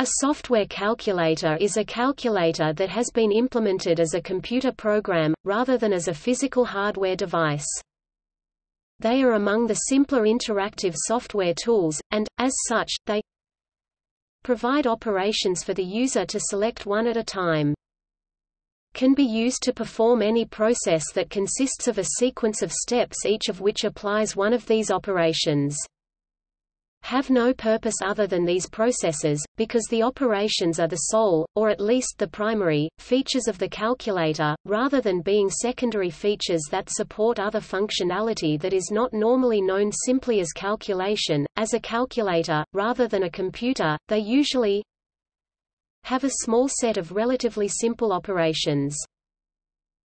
A software calculator is a calculator that has been implemented as a computer program, rather than as a physical hardware device. They are among the simpler interactive software tools, and, as such, they provide operations for the user to select one at a time. Can be used to perform any process that consists of a sequence of steps each of which applies one of these operations have no purpose other than these processes, because the operations are the sole, or at least the primary, features of the calculator, rather than being secondary features that support other functionality that is not normally known simply as calculation. As a calculator, rather than a computer, they usually have a small set of relatively simple operations.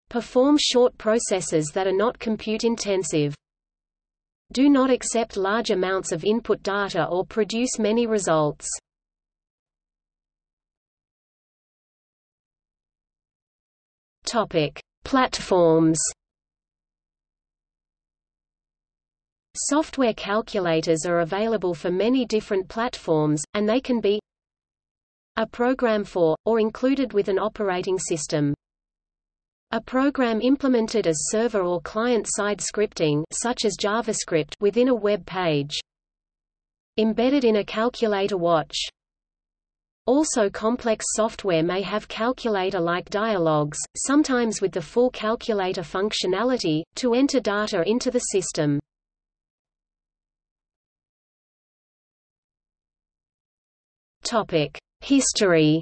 Perform short processes that are not compute-intensive do not accept large amounts of input data or produce many results. Topic: Platforms. Software calculators are available for many different platforms, and they can be a program for, or included with an operating system. A program implemented as server or client-side scripting such as JavaScript within a web page. Embedded in a calculator watch. Also complex software may have calculator-like dialogues, sometimes with the full calculator functionality, to enter data into the system. History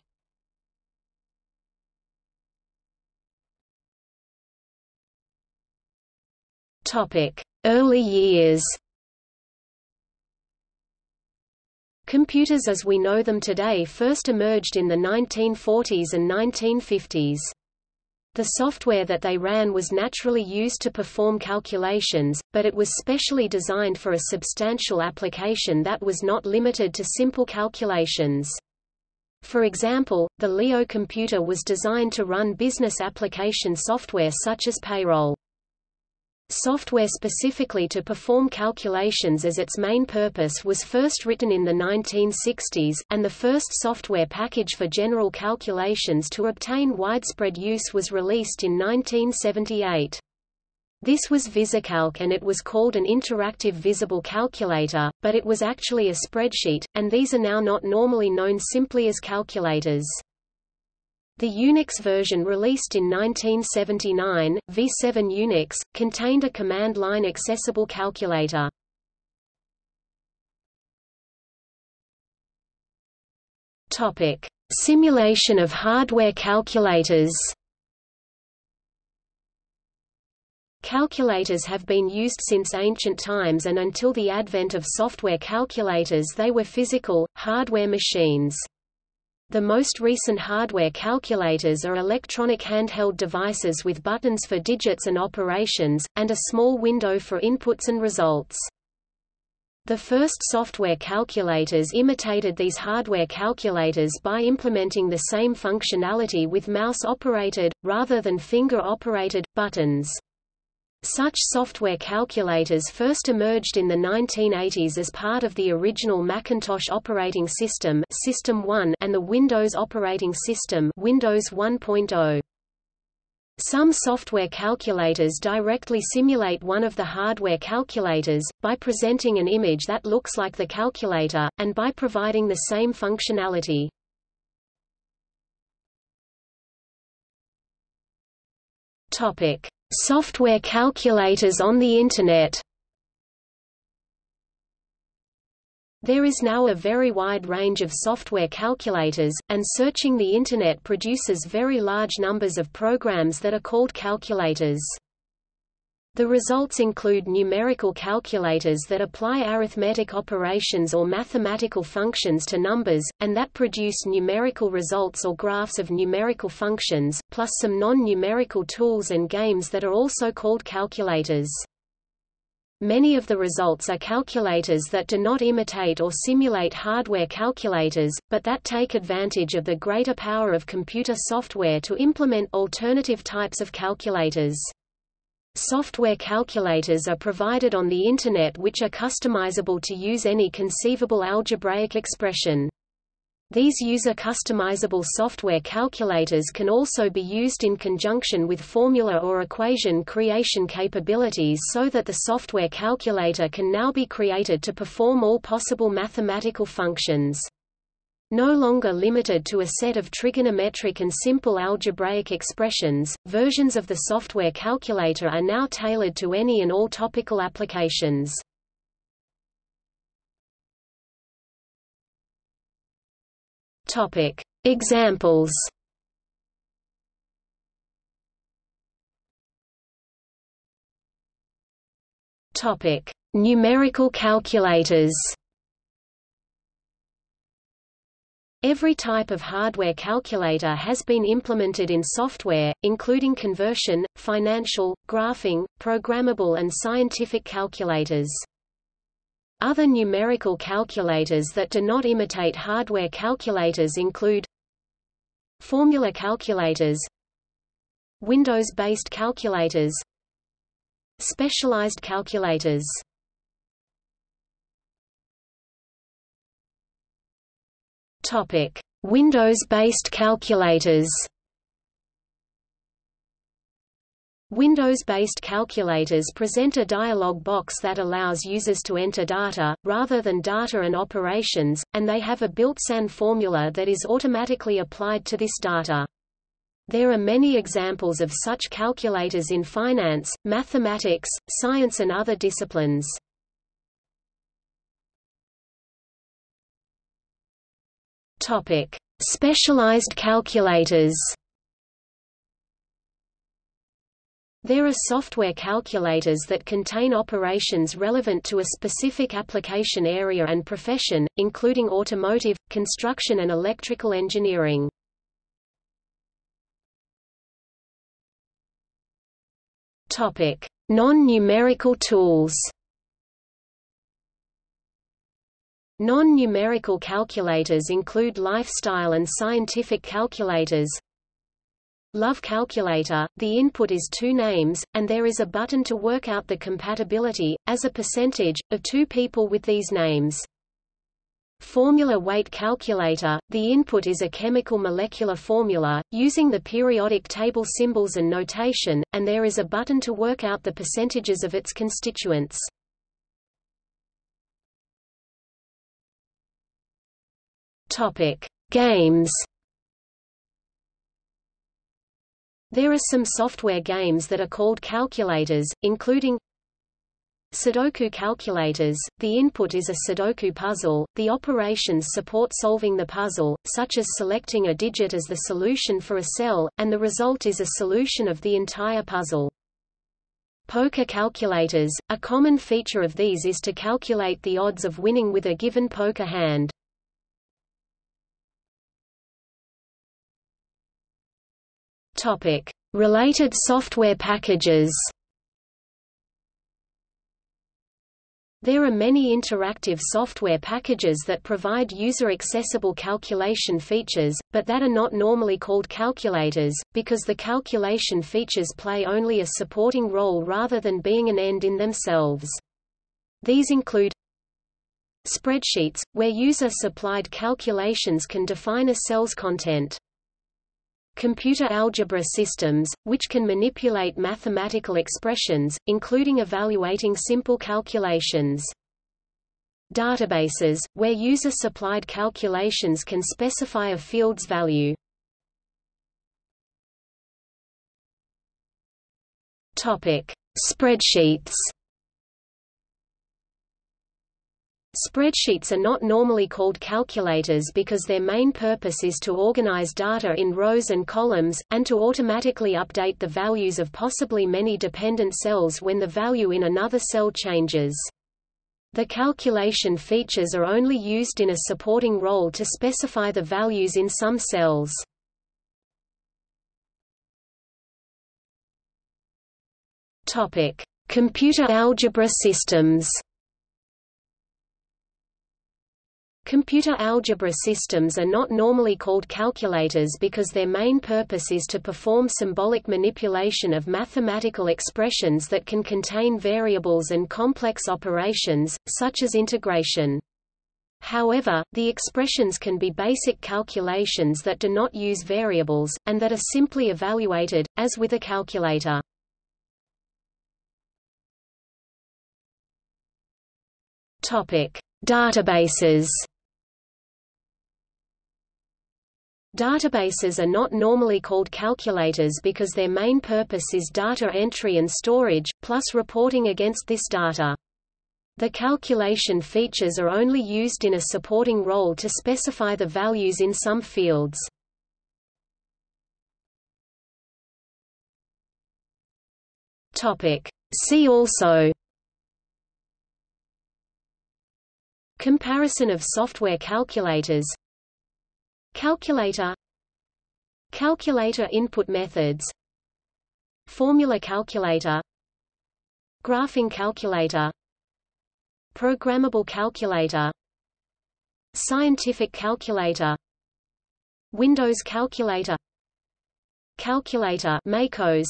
Early years Computers as we know them today first emerged in the 1940s and 1950s. The software that they ran was naturally used to perform calculations, but it was specially designed for a substantial application that was not limited to simple calculations. For example, the Leo computer was designed to run business application software such as payroll. Software specifically to perform calculations as its main purpose was first written in the 1960s, and the first software package for general calculations to obtain widespread use was released in 1978. This was VisiCalc and it was called an interactive visible calculator, but it was actually a spreadsheet, and these are now not normally known simply as calculators. The Unix version released in 1979, V7 Unix, contained a command-line accessible calculator. Topic: Simulation of hardware calculators. Calculators have been used since ancient times and until the advent of software calculators they were physical, hardware machines. The most recent hardware calculators are electronic handheld devices with buttons for digits and operations, and a small window for inputs and results. The first software calculators imitated these hardware calculators by implementing the same functionality with mouse-operated, rather than finger-operated, buttons. Such software calculators first emerged in the 1980s as part of the original Macintosh operating system, System 1 and the Windows operating system, Windows 1.0. Some software calculators directly simulate one of the hardware calculators, by presenting an image that looks like the calculator, and by providing the same functionality. Topic. Software calculators on the Internet There is now a very wide range of software calculators, and searching the Internet produces very large numbers of programs that are called calculators. The results include numerical calculators that apply arithmetic operations or mathematical functions to numbers, and that produce numerical results or graphs of numerical functions, plus some non-numerical tools and games that are also called calculators. Many of the results are calculators that do not imitate or simulate hardware calculators, but that take advantage of the greater power of computer software to implement alternative types of calculators. Software calculators are provided on the Internet which are customizable to use any conceivable algebraic expression. These user-customizable software calculators can also be used in conjunction with formula or equation creation capabilities so that the software calculator can now be created to perform all possible mathematical functions. No longer limited to a set of trigonometric and simple algebraic expressions, versions of the software calculator are now tailored to any and all topical applications. Examples. Numerical calculators. Every type of hardware calculator has been implemented in software, including conversion, financial, graphing, programmable and scientific calculators. Other numerical calculators that do not imitate hardware calculators include Formula calculators Windows-based calculators Specialized calculators Windows-based calculators Windows-based calculators present a dialog box that allows users to enter data, rather than data and operations, and they have a built-in formula that is automatically applied to this data. There are many examples of such calculators in finance, mathematics, science and other disciplines. Specialized calculators There are software calculators that contain operations relevant to a specific application area and profession, including automotive, construction and electrical engineering. Non-numerical tools Non-numerical calculators include lifestyle and scientific calculators, Love Calculator, the input is two names, and there is a button to work out the compatibility, as a percentage, of two people with these names. Formula Weight Calculator, the input is a chemical molecular formula, using the periodic table symbols and notation, and there is a button to work out the percentages of its constituents. Games There are some software games that are called calculators, including Sudoku calculators, the input is a Sudoku puzzle, the operations support solving the puzzle, such as selecting a digit as the solution for a cell, and the result is a solution of the entire puzzle. Poker calculators, a common feature of these is to calculate the odds of winning with a given poker hand. Topic: Related software packages. There are many interactive software packages that provide user-accessible calculation features, but that are not normally called calculators, because the calculation features play only a supporting role rather than being an end in themselves. These include Spreadsheets, where user-supplied calculations can define a cell's content computer algebra systems, which can manipulate mathematical expressions, including evaluating simple calculations. Databases, where user-supplied calculations can specify a field's value. Spreadsheets Spreadsheets are not normally called calculators because their main purpose is to organize data in rows and columns, and to automatically update the values of possibly many dependent cells when the value in another cell changes. The calculation features are only used in a supporting role to specify the values in some cells. Computer algebra systems Computer algebra systems are not normally called calculators because their main purpose is to perform symbolic manipulation of mathematical expressions that can contain variables and complex operations, such as integration. However, the expressions can be basic calculations that do not use variables, and that are simply evaluated, as with a calculator. Topic: Databases. Databases are not normally called calculators because their main purpose is data entry and storage, plus reporting against this data. The calculation features are only used in a supporting role to specify the values in some fields. See also Comparison of software calculators Calculator. Calculator input methods. Formula calculator. Graphing calculator. Programmable calculator. Scientific calculator. Windows calculator. Calculator Macos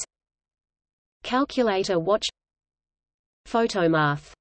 Calculator watch. Photomath